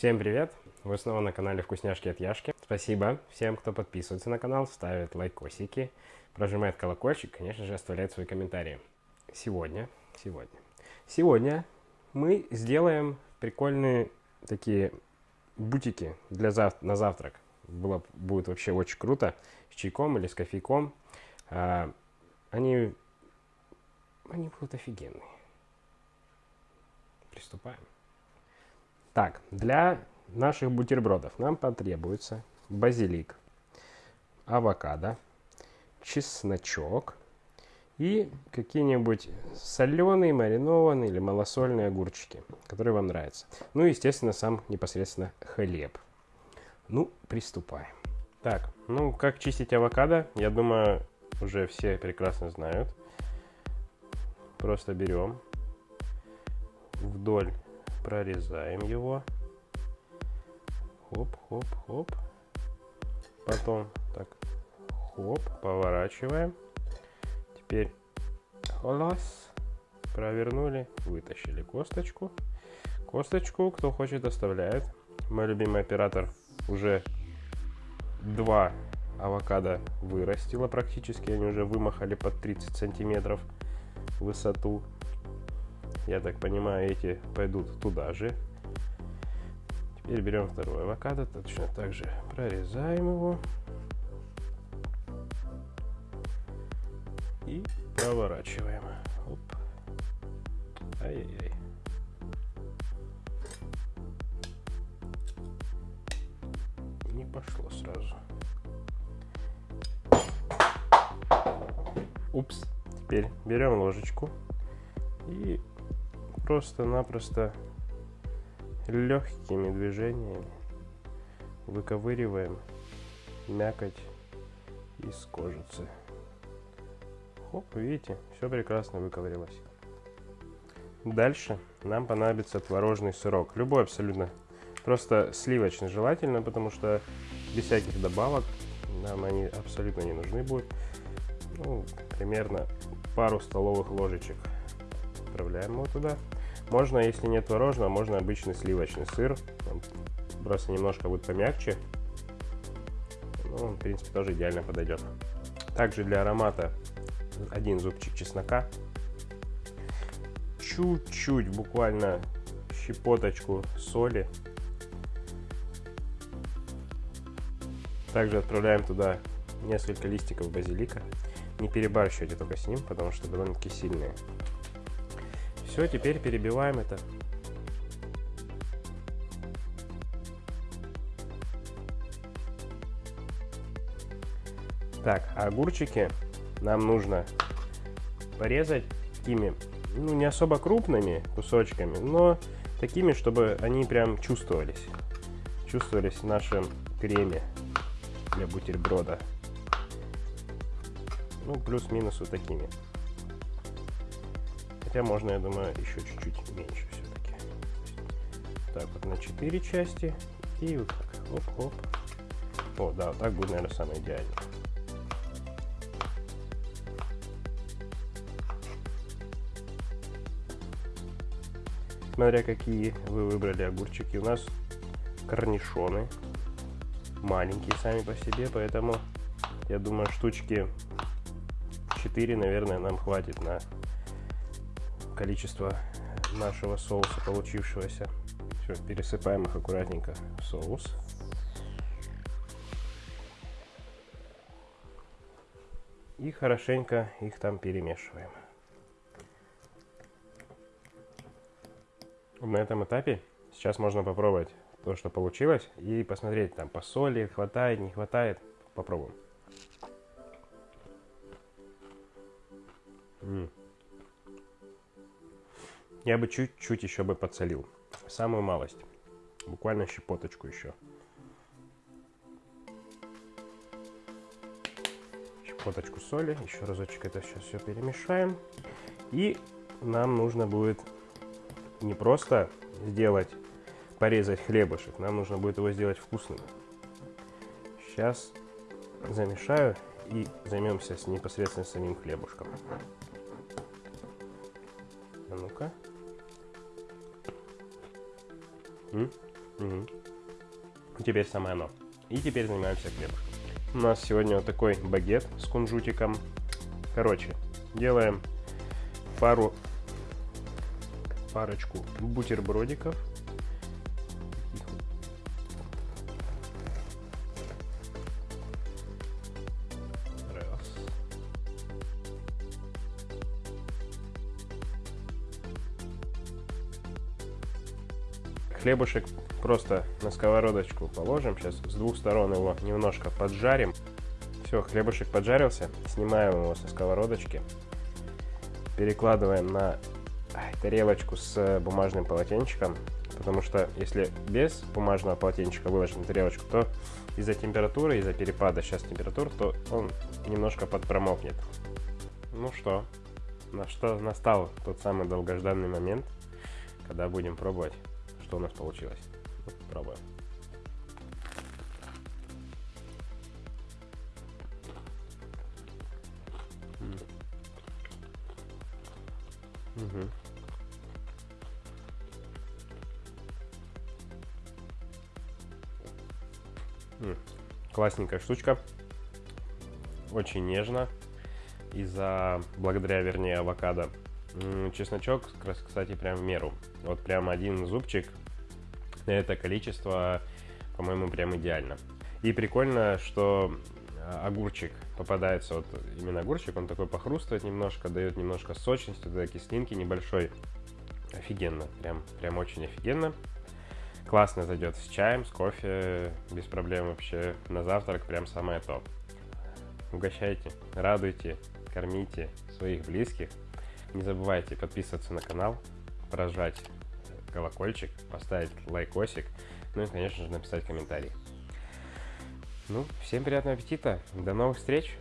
Всем привет! Вы снова на канале Вкусняшки от Яшки. Спасибо всем, кто подписывается на канал, ставит лайкосики, прожимает колокольчик, конечно же, оставляет свои комментарии. Сегодня, сегодня, сегодня мы сделаем прикольные такие бутики для зав на завтрак. Было, будет вообще очень круто. С чайком или с кофейком. А, они, они будут офигенные. Приступаем. Так, для наших бутербродов нам потребуется базилик, авокадо, чесночок и какие-нибудь соленые, маринованные или малосольные огурчики, которые вам нравятся. Ну и, естественно, сам непосредственно хлеб. Ну, приступаем. Так, ну, как чистить авокадо, я думаю, уже все прекрасно знают. Просто берем вдоль прорезаем его. Хоп, хоп, хоп. Потом так, хоп, поворачиваем. Теперь холос. Провернули, вытащили косточку. Косточку, кто хочет, оставляет. Мой любимый оператор уже два авокадо вырастила практически. Они уже вымахали под 30 сантиметров высоту. Я так понимаю, эти пойдут туда же. Теперь берем второй авокадо, точно так же прорезаем его. И проворачиваем. Оп. Ай-яй-яй. Не пошло сразу. Упс. Теперь берем ложечку и просто-напросто легкими движениями выковыриваем мякоть из кожицы. Хоп, видите, все прекрасно выковырилось. Дальше нам понадобится творожный сырок. Любой абсолютно. Просто сливочный желательно, потому что без всяких добавок нам они абсолютно не нужны будут. Ну, примерно пару столовых ложечек отправляем его туда. Можно, если нет творожного, можно обычный сливочный сыр. Он просто немножко будет помягче. Ну, он, в принципе, тоже идеально подойдет. Также для аромата один зубчик чеснока. Чуть-чуть, буквально щепоточку соли. Также отправляем туда несколько листиков базилика. Не перебарщивайте только с ним, потому что довольно-таки сильные. Все, теперь перебиваем это. Так, огурчики нам нужно порезать такими, ну, не особо крупными кусочками, но такими, чтобы они прям чувствовались. Чувствовались в нашем креме для бутерброда. Ну, плюс-минус вот такими. Хотя можно, я думаю, еще чуть-чуть меньше все-таки. Так, вот на 4 части. И вот так. Оп-оп. О, да, вот так будет, наверное, самое идеальное. Смотря какие вы выбрали огурчики. У нас корнишоны. Маленькие сами по себе, поэтому я думаю, штучки 4, наверное, нам хватит на количество нашего соуса получившегося. Все, пересыпаем их аккуратненько в соус. И хорошенько их там перемешиваем. На этом этапе сейчас можно попробовать то, что получилось, и посмотреть там по соли, хватает, не хватает. Попробуем. -м. Я бы чуть-чуть еще бы подсолил. Самую малость. Буквально щепоточку еще. Щепоточку соли. Еще разочек это сейчас все перемешаем. И нам нужно будет не просто сделать, порезать хлебушек. Нам нужно будет его сделать вкусным. Сейчас замешаю и займемся с непосредственно самим хлебушком. А ну-ка. Угу. Теперь самое оно. И теперь занимаемся хлебушком. У нас сегодня вот такой багет с кунжутиком. Короче, делаем пару парочку бутербродиков. Хлебушек просто на сковородочку положим. Сейчас с двух сторон его немножко поджарим. Все, хлебушек поджарился. Снимаем его со сковородочки. Перекладываем на тарелочку с бумажным полотенчиком. Потому что если без бумажного полотенчика выложить на тарелочку, то из-за температуры, из-за перепада сейчас температур, то он немножко подпромокнет. Ну что, на что настал тот самый долгожданный момент, когда будем пробовать, что у нас получилось. Вот, пробуем. Угу. Классненькая штучка. Очень нежно. Из-за, благодаря, вернее, авокадо. Чесночок, кстати, прям в меру. Вот прям один зубчик. Это количество, по-моему, прям идеально. И прикольно, что а, огурчик попадается, вот именно огурчик, он такой похрустывает немножко, дает немножко сочности, да, кислинки небольшой. Офигенно, прям, прям очень офигенно. Классно зайдет с чаем, с кофе, без проблем вообще. На завтрак прям самое то. Угощайте, радуйте, кормите своих близких. Не забывайте подписываться на канал, прожать колокольчик, поставить лайкосик, ну и, конечно же, написать комментарий. Ну, всем приятного аппетита, до новых встреч!